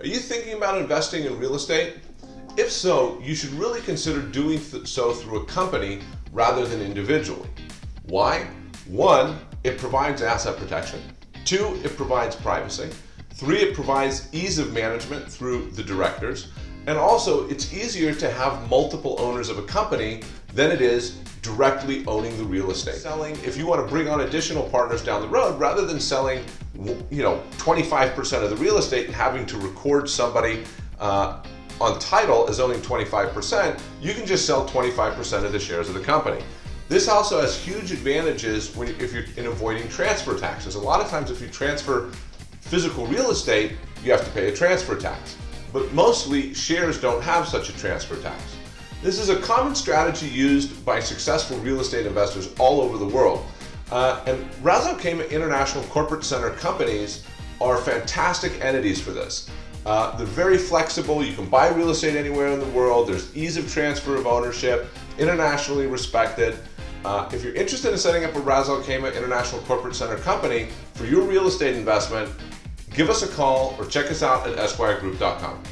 Are you thinking about investing in real estate? If so, you should really consider doing th so through a company rather than individually. Why? One, it provides asset protection. Two, it provides privacy. Three, it provides ease of management through the directors. And also, it's easier to have multiple owners of a company than it is directly owning the real estate. Selling, if you want to bring on additional partners down the road, rather than selling, you know, 25% of the real estate and having to record somebody uh, on title as owning 25%, you can just sell 25% of the shares of the company. This also has huge advantages when, if you're in avoiding transfer taxes. A lot of times if you transfer physical real estate, you have to pay a transfer tax but mostly shares don't have such a transfer tax. This is a common strategy used by successful real estate investors all over the world. Uh, and Al International Corporate Center companies are fantastic entities for this. Uh, they're very flexible. You can buy real estate anywhere in the world. There's ease of transfer of ownership, internationally respected. Uh, if you're interested in setting up a Ras Al Khaimah International Corporate Center company for your real estate investment, give us a call or check us out at esquiregroup.com.